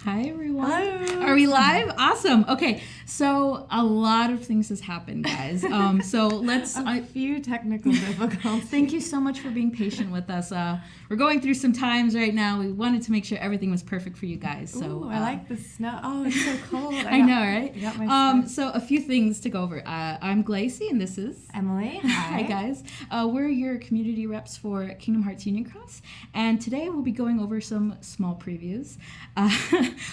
Hi everyone. Hello. Are we live? Awesome. Okay, so a lot of things has happened, guys. Um, so let's. A I, few technical difficulties. thank you so much for being patient with us. Uh, we're going through some times right now. We wanted to make sure everything was perfect for you guys. So Ooh, I uh, like the snow. Oh, it's so cold. I got- know, right? I Um, so a few things to go over. Uh, I'm Glacy, and this is. Emily. Hi. Hi guys, uh, we're your community reps for Kingdom Hearts Union Cross, and today we'll be going over some small previews. Uh,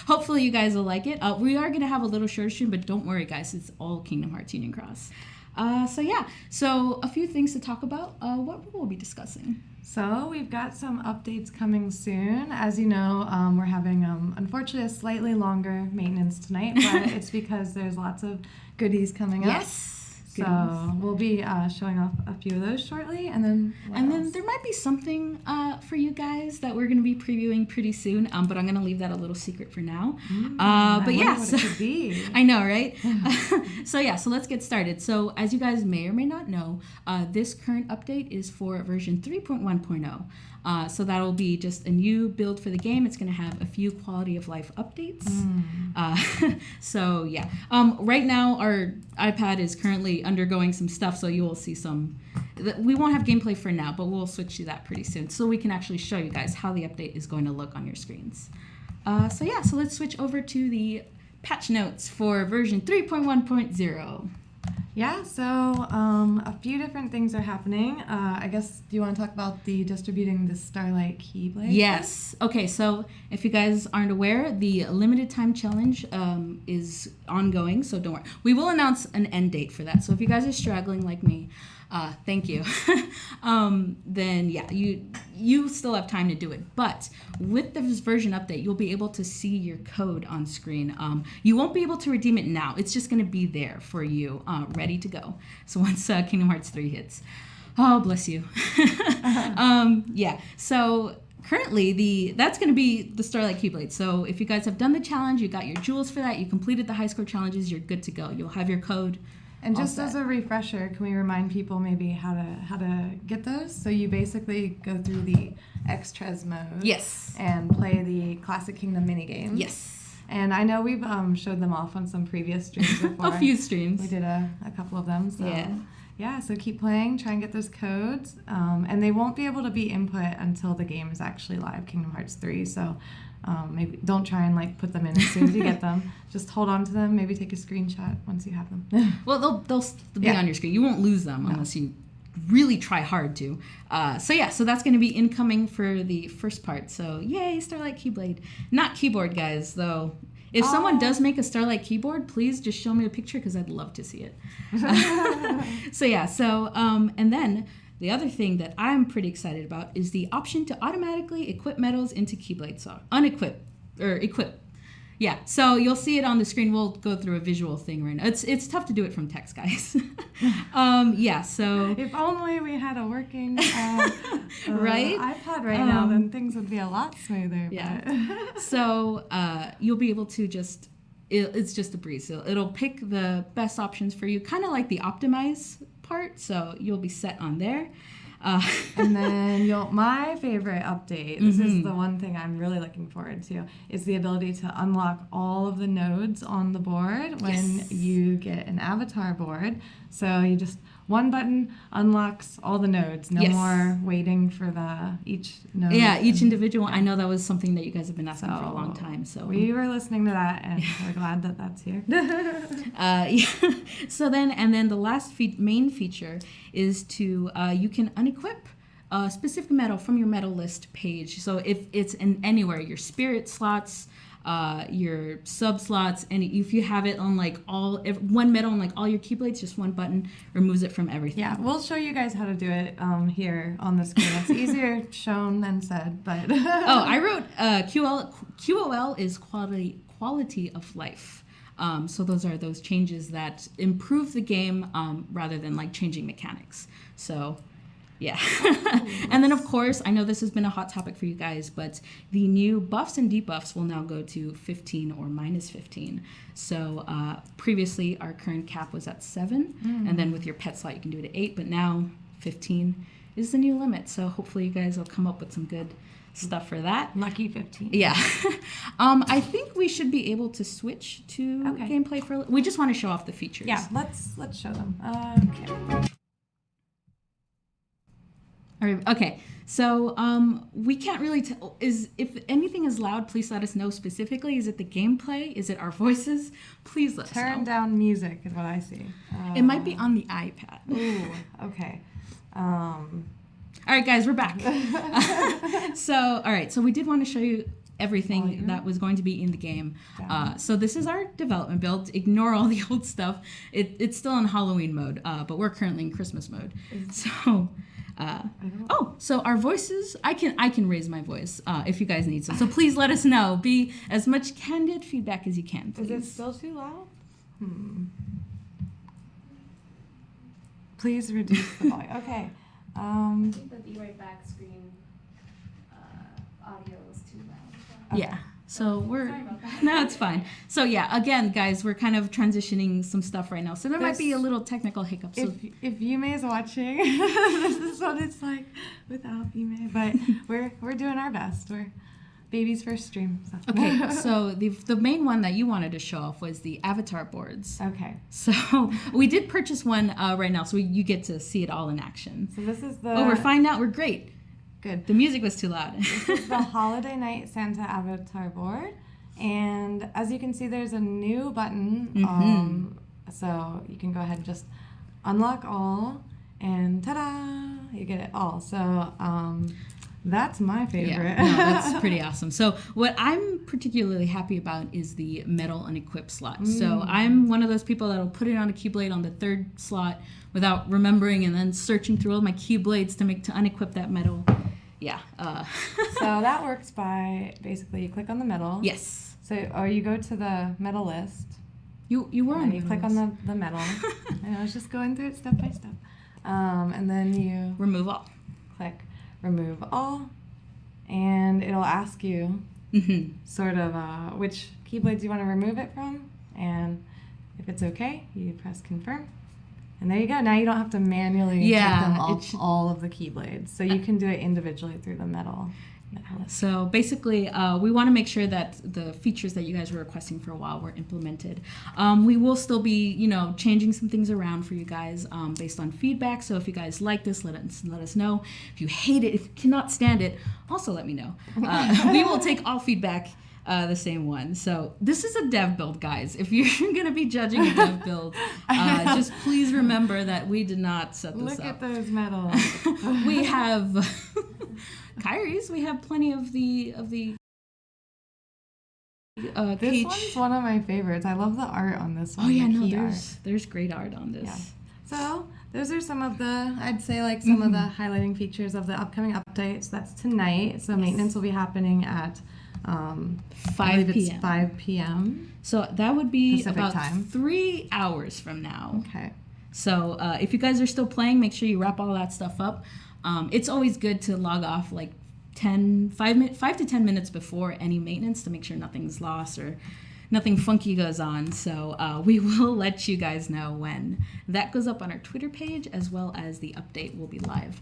hopefully, you guys will like it. Uh, we are going to have a little short stream, but don't worry, guys, it's all Kingdom Hearts Union Cross. Uh, so yeah, so a few things to talk about. Uh, what we'll be discussing. So we've got some updates coming soon. As you know, um, we're having um, unfortunately a slightly longer maintenance tonight, but it's because there's lots of goodies coming up. So we'll be uh, showing off a few of those shortly, and then And then there might be something uh, for you guys that we're going to be previewing pretty soon, um, but I'm going to leave that a little secret for now. Mm, uh, but wonder yeah, so- it could be. I know, right? so yeah, so let's get started. So as you guys may or may not know, uh, this current update is for version 3.1.0. Uh, so that'll be just a new build for the game. It's going to have a few quality of life updates. Uh, so yeah, um, right now our iPad is currently undergoing some stuff, so you will see some. We won't have gameplay for now, but we'll switch to that pretty soon, so we can actually show you guys how the update is going to look on your screens. Uh, so yeah, so let's switch over to the patch notes for version 3.1.0. Yeah, so um, a few different things are happening. Uh, I guess, do you want to talk about the distributing the Starlight Keyblade? Yes. Okay, so if you guys aren't aware, the limited time challenge um, is ongoing, so don't worry. We will announce an end date for that. So if you guys are struggling like me, uh, thank you. um, then yeah, you you still have time to do it. But with this version update, you'll be able to see your code on screen. Um, you won't be able to redeem it now. It's just going to be there for you, uh, ready to go. So once uh, Kingdom Hearts 3 hits. Oh, bless you. um, yeah. So currently the that's going to be the Starlight Keyblade. So if you guys have done the challenge, you got your jewels for that, you completed the high score challenges, you're good to go. You'll have your code. And just as a refresher, can we remind people maybe how to how to get those? So you basically go through the Extras mode. Yes. And play the Classic Kingdom mini games. Yes. And I know we've um, showed them off on some previous streams before. A few streams. We did a, a couple of them. So. Yeah. Yeah, so keep playing, try and get those codes. Um, and they won't be able to be input until the game is actually live, Kingdom Hearts 3. So um, maybe don't try and like put them in as soon as you get them. Just hold on to them, maybe take a screenshot once you have them. Well, they'll they'll s- be Yeah. on your screen. You won't lose them unless you really try hard to. Uh, so yeah, so that's going to be incoming for the first part. So yay, Starlight Keyblade. Not keyboard, guys, though. If someone Oh. does make a Starlight keyboard, please just show me a picture because I'd love to see it. so yeah, so um, and then the other thing that I'm pretty excited about is the option to automatically equip medals into Keyblade. So unequip or equip. Yeah, so you'll see it on the screen. We'll go through a visual thing right now. It's it's tough to do it from text, guys. um, yeah, so if only we had a working uh, uh, Right? iPad right now, Um, then things would be a lot smoother. Yeah. but- so uh, you'll be able to just it, it's just a breeze it'll pick the best options for you kind of like the optimize part so you'll be set on there uh, and then you'll my favorite update this Mhm. is the one thing i'm really looking forward to is the ability to unlock all of the nodes on the board when Yes. you get an avatar board so you just one button unlocks all the nodes no Yes. more waiting for the each node yeah each individual i know that was something that you guys have been asking for a long time so we were listening to that and we're glad that that's here Uh, yeah. so then, and then the last fe- main feature is to uh, you can unequip a specific medal from your medal list page. So if it's in anywhere, your spirit slots, uh, your sub slots, and if you have it on like all ev- one medal on like all your keyblades, just one button removes it from everything. yeah we'll show you guys how to do it um, here on the screen it's easier shown than said but oh, I wrote uh, QL, QOL is quality quality of life. Um, so those are those changes that improve the game um, rather than like changing mechanics. So yeah. and then of course, I know this has been a hot topic for you guys, but the new buffs and debuffs will now go to 15 or minus 15. So uh, previously our current cap was at 7, and then with your pet slot you can do it at 8, but now 15 is the new limit. So hopefully you guys will come up with some good stuff for that. Lucky 15. Yeah. um, I think we should be able to switch to Okay. gameplay for. We just want to show off the features. Yeah, let's let's show them. Okay. Okay. So um, we can't really tell. Is if anything is loud, please let us know specifically. Is it the gameplay? Is it our voices? Please let us know. Turn down music is what I see. It might be on the iPad. Ooh, okay. Um, All right, guys, we're back. so, all right, so we did want to show you everything Volume. that was going to be in the game. Uh, so this is our development build. Ignore all the old stuff. It, it's still in Halloween mode, uh, but we're currently in Christmas mode. So, uh, oh, so our voices. I can I can raise my voice uh, if you guys need some. So please let us know. Be as much candid feedback as you can. is it still too loud? Hmm. Please reduce the volume. Okay. Um, think the Be Right Back screen uh, audio is too loud. Yeah. So we're Sorry no, it's fine. So yeah, again, guys, we're kind of transitioning some stuff right now, so there might be a little technical hiccup. So if if Yume is watching, this is what it's like without Yume. But we're we're doing our best. We're baby's first stream. So. okay, so the the main one that you wanted to show off was the avatar boards. okay. So we did purchase one uh, right now, so we, you get to see it all in action. So this is the oh, we're fine now. We're great. Good. The music was too loud. This is the Holiday Night Santa Avatar board. And as you can see, there's a new button. Mm-hmm. Um, so you can go ahead and just unlock all, and ta da! You get it all. So um, that's my favorite. Yeah, no, that's pretty awesome. So what I'm particularly happy about is the medal unequipped slot. Mm. So I'm one of those people that'll put it on a keyblade on the third slot without remembering and then searching through all my keyblades to make to unequip that medal. Yeah. Uh, so that works by basically you click on the medal. yes. So or you go to the medal list. You you were on. And you click on the, the medal. and I was just going through it step by step. Um, and then you remove all. click remove all, and it'll ask you hmm sort of uh, which keyblades you want to remove it from, and if it's okay, you press confirm. And there you go. Now you don't have to manually Yeah, take them off should- all of the keyblades. So you can do it individually through the medal. So basically, uh, we want to make sure that the features that you guys were requesting for a while were implemented. Um, we will still be, you know, changing some things around for you guys um, based on feedback. So if you guys like this, let us let us know. If you hate it, if you cannot stand it, also let me know. Uh, we will take all feedback. Uh, the same one. So this is a dev build, guys. If you're gonna be judging a dev build, uh, just please remember that we did not set this Look up. at those medals. we have Kairi's. We have plenty of the of the uh, This Peach. one's one of my favorites. I love the art on this one. oh yeah, no, key art. there's there's great art on this. Yeah. So those are some of the, I'd say like some of the Mm-hmm. highlighting features of the upcoming updates. That's tonight. So maintenance will be happening at, um, 5 believe it's p.m. 5 p.m. So that would be Pacific about time. three hours from now. Okay. So uh, if you guys are still playing, make sure you wrap all that stuff up. Um, it's always good to log off like 10, 5, min- 5 to 10 minutes before any maintenance to make sure nothing's lost or nothing funky goes on. So uh, we will let you guys know when that goes up on our Twitter page as well as the update will be live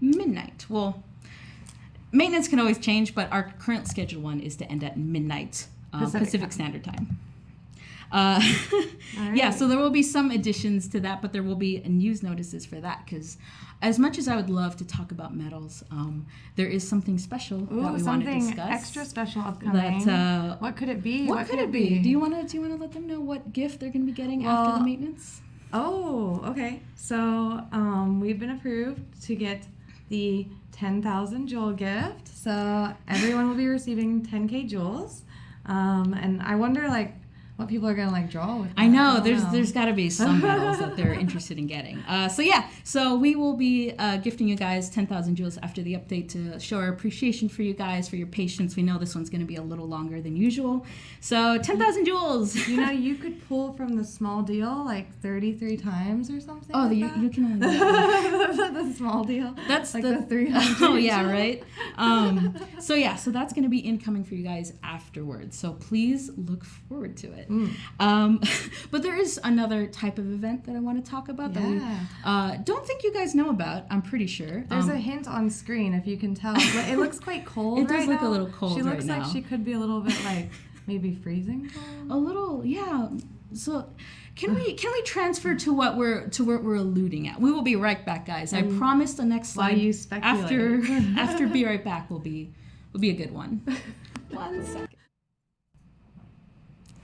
midnight. Well, maintenance can always change, but our current scheduled one is to end at midnight uh, Pacific Pacific. Standard Time. Uh, All Yeah, so there will be some additions to that, but there will be news notices for that because, as much as I would love to talk about medals, um, there is something special that we want to something discuss. extra special upcoming. That uh, what could it be? what, could it be? Do you want to do you want to let them know what gift they're going to be getting after the maintenance? Oh, okay. So um, we've been approved to get the 10,000 jewel gift. So everyone will be receiving 10k jewels. Um, and I wonder, like, what people are gonna like draw with. I know don't there's know. there's got to be some medals that they're interested in getting. Uh, so yeah, so we will be uh, gifting you guys 10,000 jewels after the update to show our appreciation for you guys for your patience. We know this one's going to be a little longer than usual, so 10,000 jewels. You know, you could pull from the small deal like 33 times or something. Oh, like you, that. you can the small deal. That's like the, the, 300. Oh yeah, right. Um, so yeah, so that's gonna be incoming for you guys afterwards. So please look forward to it. It. Mm. Um, but there is another type of event that I want to talk about that we uh, don't think you guys know about. I'm pretty sure. There's Um, a hint on screen if you can tell. But it looks quite cold. It does right look a little cold She right looks like now. she could be a little bit like maybe freezing cold. a little, yeah. So. Can we can we transfer to what we're to what we're alluding at? We will be right back, guys. I And promise the next slide you after after be right back will be will be a good one. One second.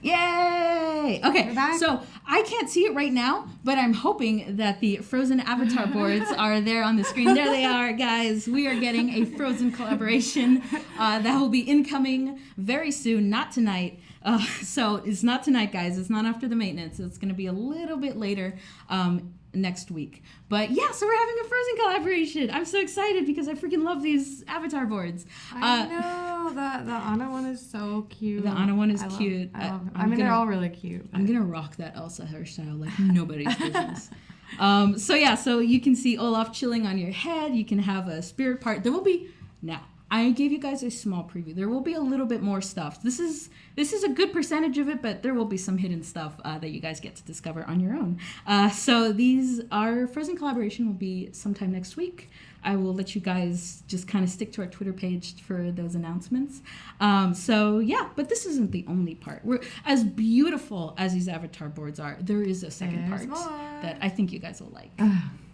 Yay! Okay, so I can't see it right now, but I'm hoping that the Frozen avatar boards are there on the screen. There they are, guys. We are getting a Frozen collaboration uh, that will be incoming very soon, not tonight. Uh, so it's not tonight, guys. It's not after the maintenance. It's going to be a little bit later um, next week. But yeah, so we're having a Frozen collaboration. I'm so excited because I freaking love these avatar boards. I Uh, know the the Anna one is so cute. The Anna one is I cute. I, I- love, I, mean, they're gonna- all really cute. I'm gonna rock that Elsa hairstyle like nobody's business. Um, so yeah, so you can see Olaf chilling on your head. You can have a spirit part. There will be now. I gave you guys a small preview. There will be a little bit more stuff. This is this is a good percentage of it, but there will be some hidden stuff uh, that you guys get to discover on your own. Uh, so these our Frozen collaboration will be sometime next week. I will let you guys just kind of stick to our Twitter page for those announcements. Um, so yeah, but this isn't the only part. We're as beautiful as these avatar boards are. There is a second There's part more. that I think you guys will like.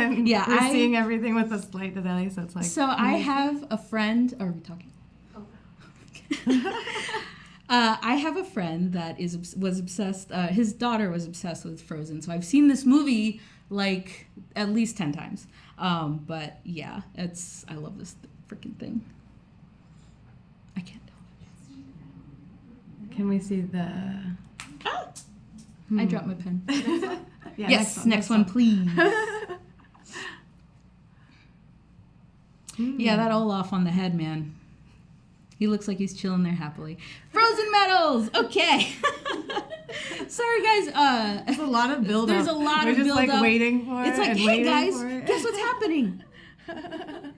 And Yeah, we're I- seeing everything with a slight delay, so it's like. so I have a friend. Are we talking? Oh, Uh, I have a friend that is was obsessed. Uh, his daughter was obsessed with Frozen, so I've seen this movie like at least ten times. Um, but yeah, it's I love this freaking thing. I can't tell. Can we see the? Hmm. I dropped my pen. Yeah, yes, next one, please. Hmm. Yeah, that Olaf on the head, man. He looks like he's chilling there happily. Frozen medals. Okay. Sorry, guys. Uh, There's a lot of build. Up. There's a lot We're of just build like up. waiting for it's like, hey guys, guess what's happening?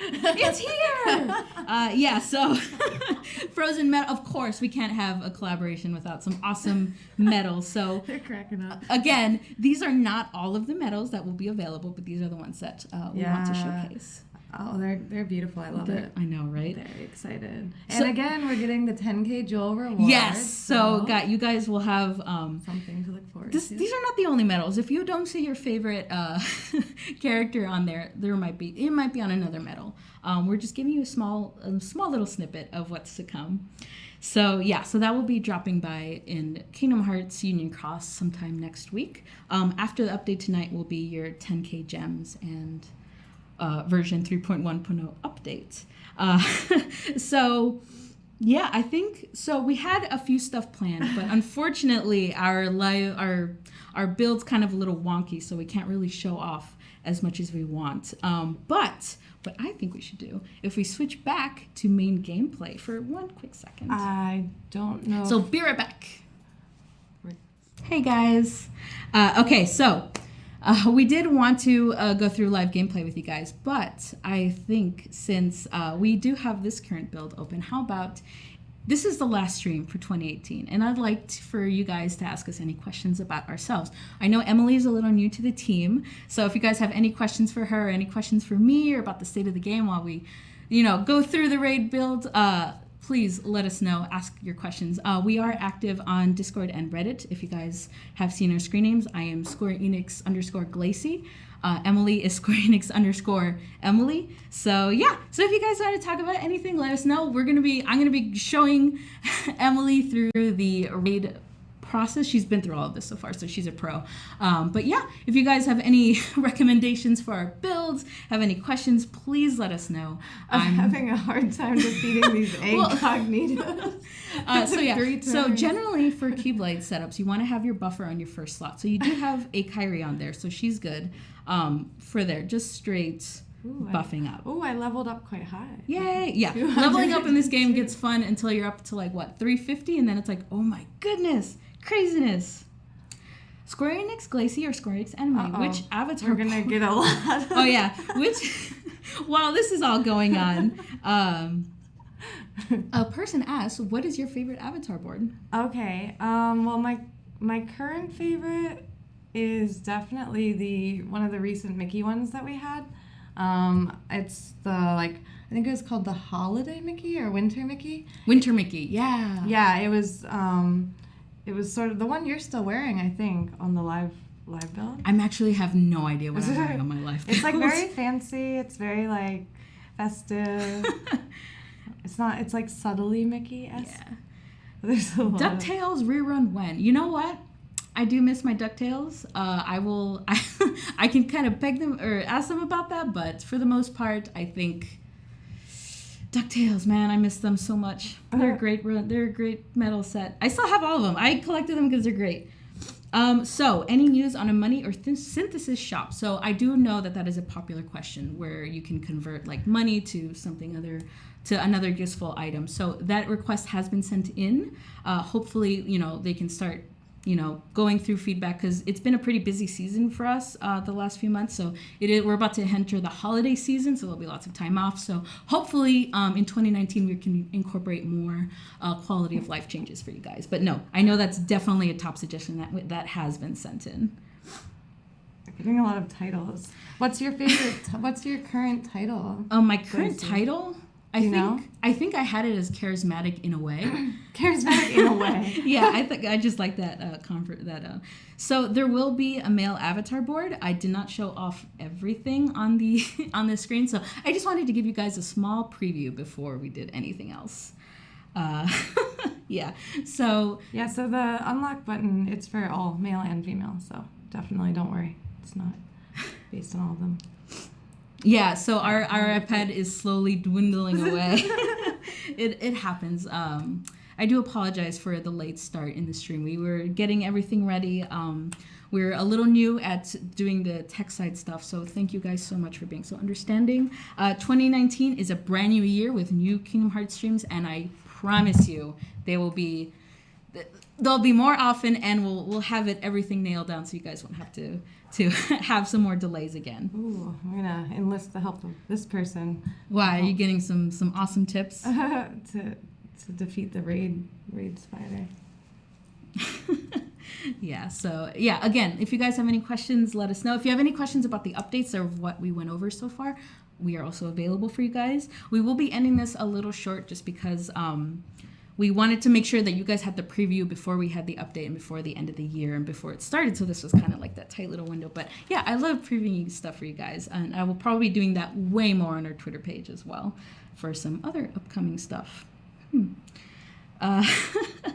It's here. Uh, yeah. So, Frozen medal. Of course, we can't have a collaboration without some awesome medals. So. They're cracking up. Again, these are not all of the medals that will be available, but these are the ones that uh, we want to showcase. Oh, they're they're beautiful. I love They're- it. I know, right? Very excited. So- and again, we're getting the 10k Jewel reward. Yes. So, got you guys will have. Um, something to look forward this, to. these are not the only medals. If you don't see your favorite uh, character on there, there might be it might be on another medal. Um, we're just giving you a small a small little snippet of what's to come. So yeah, so that will be dropping by in Kingdom Hearts Union Cross sometime next week. Um, after the update tonight will be your 10k gems and uh, version 3.1.0 update. Uh, so yeah, I think so. We had a few stuff planned, but unfortunately, our live our our build's kind of a little wonky, so we can't really show off as much as we want. Um, but what I think we should do if we switch back to main gameplay for one quick second. I don't know. So be right back. Hey guys. Uh, okay, so uh, we did want to uh, go through live gameplay with you guys, but I think since uh, we do have this current build open, how about this is the last stream for 2018, and I'd like t- for you guys to ask us any questions about ourselves. I know Emily is a little new to the team, so if you guys have any questions for her, any questions for me, or about the state of the game while we, you know, go through the raid build, uh, please let us know. Ask your questions. Uh, we are active on Discord and Reddit. If you guys have seen our screen names, I am Square Enix underscore Glacy. Uh, Emily is Square Enix underscore Emily. So yeah. So if you guys want to talk about anything, let us know. We're gonna be. I'm gonna be showing Emily through the raid process. She's been through all of this so far, so she's a pro. Um, but yeah, if you guys have any recommendations for our builds, have any questions, please let us know. I'm I'm having a hard time defeating these Well- incognitos. Uh, so yeah, so generally for Keyblade setups, you want to have your buffer on your first slot. So you do have a Kairi on there, so she's good um, for there, just straight Ooh, I- buffing up. Oh, I leveled up quite high. Yay! Yeah, leveling up in this game gets fun until you're up to like what 350, and then it's like, oh my goodness, craziness. Square Enix Glacy or Square Enix Enemy? Uh-oh. Which avatar? We're gonna get a lot. Of oh yeah, which while this is all going on, um, A person asked, "What is your favorite Avatar board?" Okay. Um, well, my my current favorite is definitely the one of the recent Mickey ones that we had. Um, it's the like I think it was called the Holiday Mickey or Winter Mickey. Winter Mickey. Yeah. Yeah, it was. Um, it was sort of the one you're still wearing, I think, on the live live build. I'm actually have no idea what I'm wearing on my life. It's like very fancy. It's very like festive. it's not. It's like subtly Mickey esque. yeah. There's a lot. Ducktales rerun when? You know what? I do miss my Ducktales. Uh, I will. I, I can kind of beg them or ask them about that, but for the most part, I think Ducktales. Man, I miss them so much. They're a great. run- They're a great medal set. I still have all of them. I collected them because they're great. Um, so, any news on a money or th- synthesis shop? So, I do know that that is a popular question where you can convert like money to something other, to another useful item. So, that request has been sent in. Uh, hopefully, you know, they can start, you know, going through feedback because it's been a pretty busy season for us uh, the last few months. So, it is, we're about to enter the holiday season, so there'll be lots of time off. So, hopefully, um, in 2019, we can incorporate more uh, quality of life changes for you guys. But no, I know that's definitely a top suggestion that that has been sent in. Getting a lot of titles. What's your favorite? what's your current title? Um, my current title, I you think, know? I think I had it as charismatic in a way. Charismatic in a way. yeah, I think I just like that uh, comfort. That uh, so there will be a male avatar board. I did not show off everything on the on the screen, so I just wanted to give you guys a small preview before we did anything else. Uh, yeah, so Yeah. So the unlock button, it's for all male and female. So definitely don't worry. It's not based on all of them. Yeah, so our, our iPad is slowly dwindling away. it, it happens. Um, I do apologize for the late start in the stream. We were getting everything ready. Um, we're a little new at doing the tech side stuff, so thank you guys so much for being so understanding. Uh, 2019 is a brand new year with new Kingdom Hearts streams, and I promise you they will be they'll be more often, and we'll we'll have it everything nailed down, so you guys won't have to to have some more delays again. Ooh, I'm gonna enlist the help of this person Why are you getting some some awesome tips? to to defeat the raid raid spider. yeah. So yeah. Again, if you guys have any questions, let us know. If you have any questions about the updates or what we went over so far, we are also available for you guys. We will be ending this a little short just because um, we wanted to make sure that you guys had the preview before we had the update and before the end of the year and before it started. So this was kind of like that tight little window. But yeah, I love previewing stuff for you guys, and I will probably be doing that way more on our Twitter page as well for some other upcoming stuff. Hmm. Uh,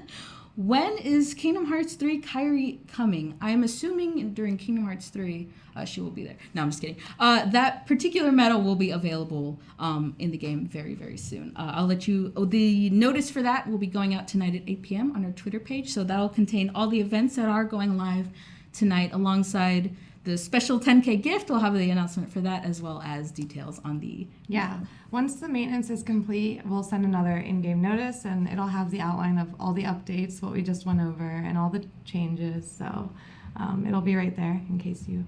when is Kingdom Hearts 3 Kairi coming? I'm assuming during Kingdom Hearts 3 uh, she will be there. No, I'm just kidding. Uh, that particular medal will be available um, in the game very, very soon. Uh, I'll let you. Oh, the notice for that will be going out tonight at 8 p.m. on our Twitter page. So that'll contain all the events that are going live tonight alongside the special 10k gift. We'll have the announcement for that as well as details on the Yeah. Once the maintenance is complete, we'll send another in-game notice, and it'll have the outline of all the updates, what we just went over, and all the changes. So um, it'll be right there in case you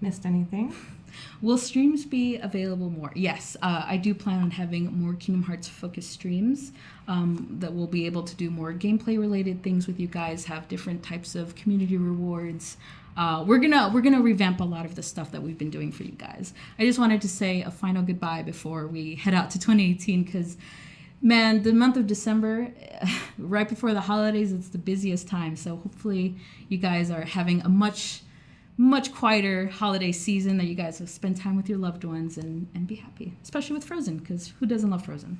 missed anything. Will streams be available more? Yes, uh, I do plan on having more Kingdom Hearts focused streams um, that will be able to do more gameplay related things with you guys. Have different types of community rewards. Uh, we're gonna we're gonna revamp a lot of the stuff that we've been doing for you guys. I just wanted to say a final goodbye before we head out to 2018 because man the month of december right before the holidays it's the busiest time. So hopefully you guys are having a much much quieter holiday season that you guys will spend time with your loved ones and, and be happy especially with frozen because who doesn't love frozen?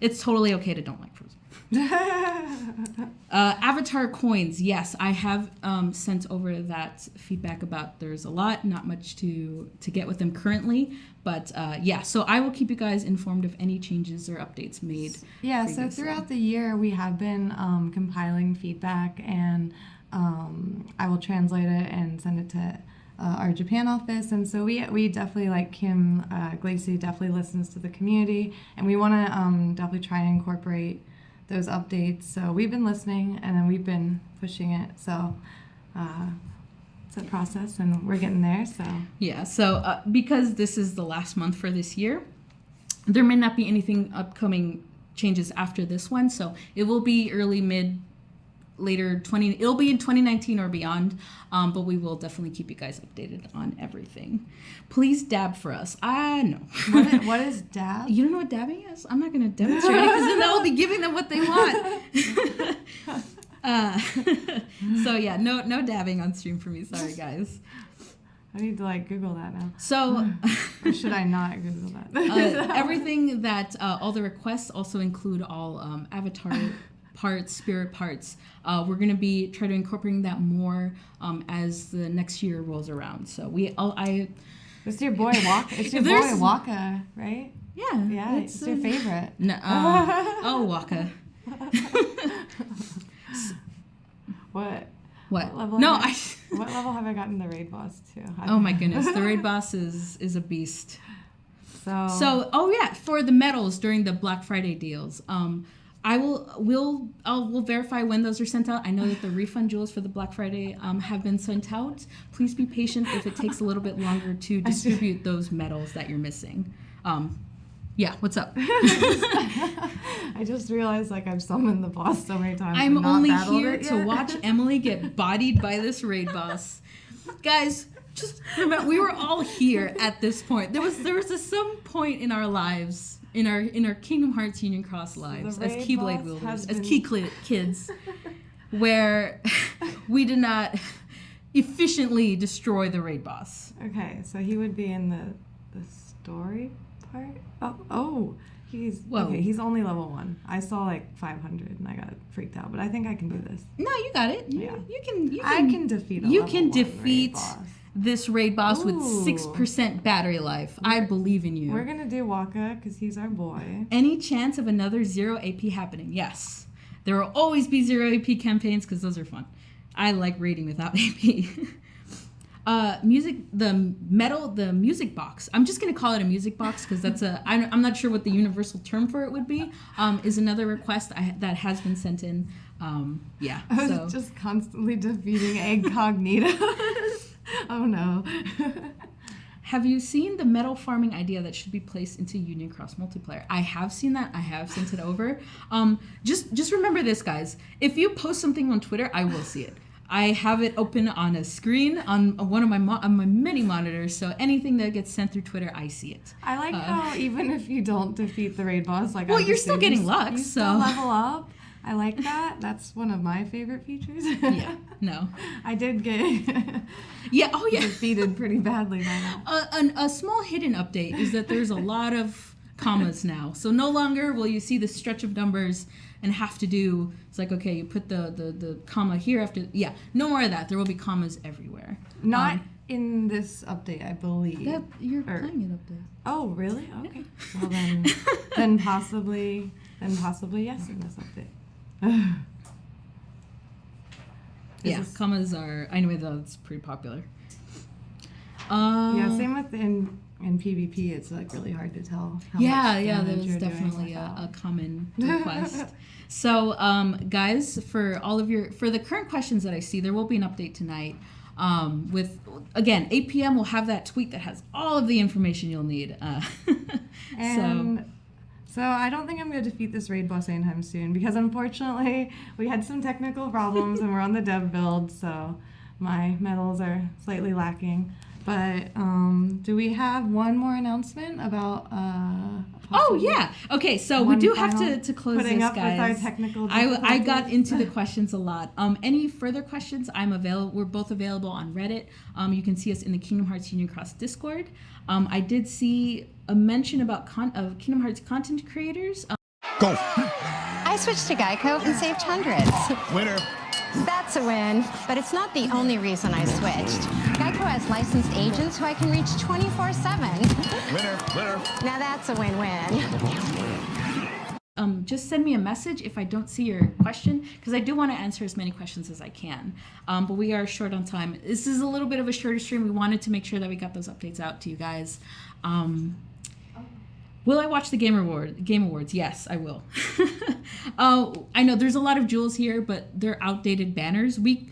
It's totally okay to don't like frozen uh, avatar coins yes i have um, sent over that feedback about there's a lot not much to to get with them currently but uh, yeah so i will keep you guys informed of any changes or updates made Yeah, so throughout the year, we have been um, compiling feedback, and um, I will translate it and send it to uh, our Japan office. And so we, we definitely, like Kim uh, Glacy, definitely listens to the community, and we want to um, definitely try and incorporate those updates. So we've been listening, and then we've been pushing it. So uh, it's a process, and we're getting there. So Yeah, so uh, because this is the last month for this year, there may not be anything upcoming changes after this one. So it will be early mid later 20 it'll be in 2019 or beyond um, but we will definitely keep you guys updated on everything. Please dab for us. I know. What is, what is dab? you don't know what dabbing is? I'm not going to demonstrate it because then i'll be giving them what they want. Uh, so yeah no no dabbing on stream for me. Sorry guys. I need to like Google that now. so Or should I not Google that? uh, everything that uh, all the requests also include all um, avatar parts spirit parts uh, we're going to be trying to incorporating that more um, as the next year rolls around so we all i it's your boy Wakka. It's your boy Wakka, right? yeah Yeah, it's, your uh, favorite. no, uh, oh wakka What? what What level no I- i What level have I gotten the raid boss to? oh my goodness the raid boss is is a beast So, So, oh yeah, for the medals during the Black Friday deals, um, I will will I'll will verify when those are sent out. I know that the refund jewels for the Black Friday um, have been sent out. Please be patient if it takes a little bit longer to distribute those medals that you're missing. Um, yeah, what's up? I just realized like I've summoned the boss so many times. I'm only here to watch Emily get bodied by this raid boss. Guys, just remember we were all here at this point. There was there was a, some point in our lives, in our in our Kingdom Hearts Union Cross lives as Keyblade wielders, as Key kids, where we did not efficiently destroy the raid boss. Okay, so he would be in the the story part. Oh, oh, he's Whoa. okay. He's only level one. I saw like 500 and I got freaked out, but I think I can do this. No, you got it. You, Yeah. you can. You I can. can defeat. You can defeat. This raid boss with six percent battery life. I believe in you. We're gonna do Wakka because he's our boy. Any chance of another zero AP happening? Yes. There will always be zero AP campaigns because those are fun. I like raiding without AP. uh, music, the medal, the music box. I'm just gonna call it a music box because that's a. I'm, I'm not sure what the universal term for it would be. Um, is another request I, that has been sent in. Um, yeah. I was So just constantly defeating Eggcognitos. oh no. Have you seen the medal farming idea that should be placed into Union Cross multiplayer? I have seen that. I have sent it over. Um, just just remember this, guys. If you post something on Twitter, I will see it. I have it open on a screen on one of my mo- on my many monitors. So anything that gets sent through Twitter, I see it. I like Uh, how even if you don't defeat the raid boss, like Well, I you're still getting luck, so- level up. I like that. That's one of my favorite features. Yeah. No. I did get Yeah. Oh yeah. defeated pretty badly by that. a, an, a small hidden update is that there's a lot of commas now. So no longer will you see the stretch of numbers and have to do. It's like okay, you put the the, the comma here after. Yeah, no more of that. There will be commas everywhere. Not Um, in this update, I believe. that you're Or- playing it up there. Oh, really? Okay. Well then, then possibly, then possibly yes in this update. Yeah, commas are. I know that's pretty popular. Um, yeah. Same with in in PvP. It's like really hard to tell. How yeah, yeah, there's definitely a, a common request. so, um, guys, for all of your for the current questions that I see, there will be an update tonight. Um, with again, 8 p.m. We'll have that tweet that has all of the information you'll need. Uh, And so I don't think I'm going to defeat this raid boss anytime soon because unfortunately we had some technical problems and we're on the dev build, so my medals are slightly lacking. But um, do we have one more announcement about? Uh, oh yeah. Okay, so we do have to to close putting this, up guys. with our technical I, I got into the questions a lot. Um, any further questions? I'm available. We're both available on Reddit. Um, you can see us in the Kingdom Hearts Union Cross Discord. Um, I did see a mention about con- of Kingdom Hearts content creators. Um, Go. I switched to Geico and saved hundreds. Winner. That's a win, but it's not the only reason I switched. Geico has licensed agents who I can reach 24 7. Winner. Winner. Now that's a win win. um, just send me a message if I don't see your question, because I do want to answer as many questions as I can. Um, but we are short on time. This is a little bit of a shorter stream. We wanted to make sure that we got those updates out to you guys. Um, will I watch the Game Award Game Awards? Yes, I will. uh, I know there's a lot of jewels here, but they're outdated banners. We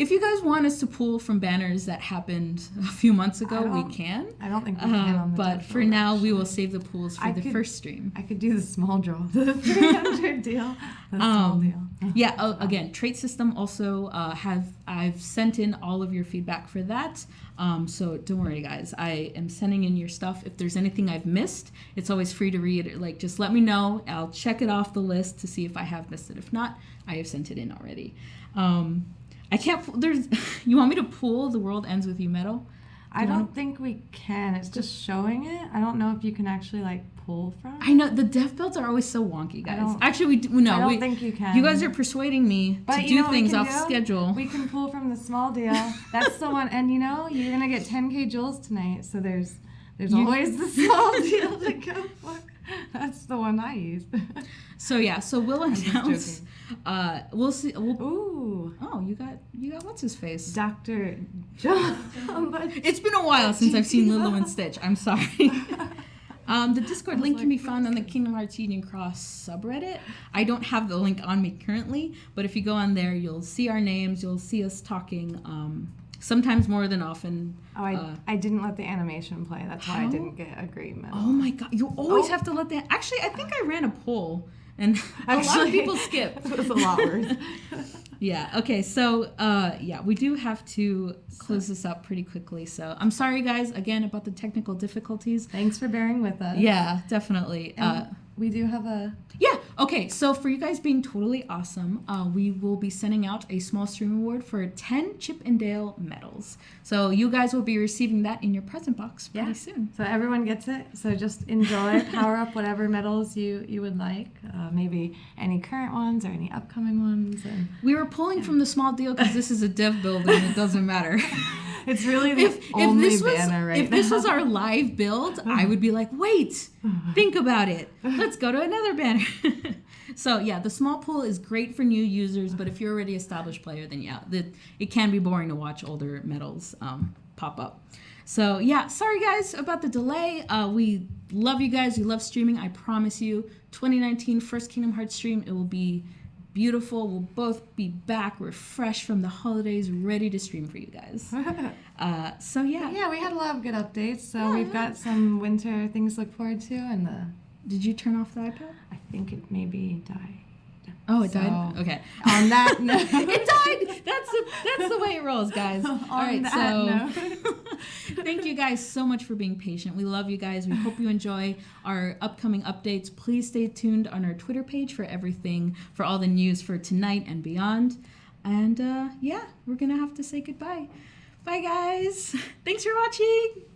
if you guys want us to pull from banners that happened a few months ago, we can. I don't think we can Uh, on the but for now, we will save the pools for I the could- first stream. I could do the small draw, the 300 deal. The small Um, deal. Yeah. Oh, again, trait system also uh, have I've sent in all of your feedback for that. Um, so don't worry, guys. I am sending in your stuff. If there's anything I've missed, it's always free to read. Like just let me know. I'll check it off the list to see if I have missed it. If not, I have sent it in already. Um, I can't. There's. You want me to pull the world ends with you medal? I don't think we can. It's just showing it. I don't know if you can actually like pull from. I know the dev builds are always so wonky, guys. Actually, we do, no. I don't we, think you can. You guys are persuading me But to do things off do? schedule. We can pull from the small deal. That's the one. And you know, you're gonna get 10k jewels tonight. So there's there's You- always the small deal to go for. That's the one I use. So yeah, so we'll announce. Uh, we'll see. We'll, Ooh, oh, you got you got what's his face? Doctor John. It's been a while since I've seen Lilo and Stitch. I'm sorry. Um, the Discord link can be found on the Kingdom Hearts Union Cross subreddit. I don't have the link on me currently, but if you go on there, you'll see our names. You'll see us talking. Um, sometimes more than often. Oh, I, Uh, I didn't let the animation play. That's why How? I didn't get a great medal. Oh my god! You always Oh. have to let that. Actually, I think I ran a poll, and a lot of people skip. It was a lot worse. Yeah. Okay. So, uh, yeah, we do have to close this up pretty quickly. So, I'm sorry, guys, again about the technical difficulties. Thanks for bearing with us. Yeah, definitely. Uh, we do have a. yeah. Okay. So, for you guys being totally awesome, uh, we will be sending out a small stream award for 10 Chip and Dale medals. So, you guys will be receiving that in your present box pretty Yeah. soon. So everyone gets it. So just enjoy, power up whatever medals you you would like. Uh, maybe any current ones or any upcoming ones. And We were pulling from the small deal because this is a dev build and it doesn't matter. it's really the if, if only this was banner right if this was our live build, I would be like, wait, think about it. Let's go to another banner. so yeah, the small pool is great for new users, but if you're already established player, then yeah, the, it can be boring to watch older medals um, pop up. So yeah, sorry guys about the delay. Uh, we love you guys. We love streaming. I promise you, 2019 first Kingdom Hearts stream. It will be beautiful. We'll both be back. We're fresh from the holidays, ready to stream for you guys. Uh, so yeah. yeah, we had a lot of good updates. So we've got some winter things to look forward to, and the Did you turn off the iPad? I think it maybe died. Oh, it died. Okay. On that note, it died. That's the that's the way it rolls, guys. All right, that so thank you guys so much for being patient. We love you guys. We hope you enjoy our upcoming updates. Please stay tuned on our Twitter page for everything, for all the news for tonight and beyond. And uh, yeah, we're gonna have to say goodbye. Bye, guys. Thanks for watching.